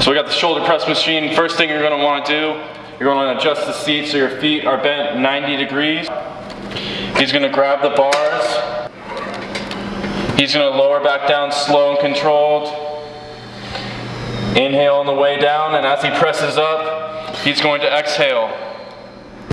So we got the shoulder press machine. First thing you're gonna wanna do, you're gonna adjust the seat so your feet are bent 90 degrees. He's gonna grab the bars. He's gonna lower back down slow and controlled. Inhale on the way down, and as he presses up, he's going to exhale.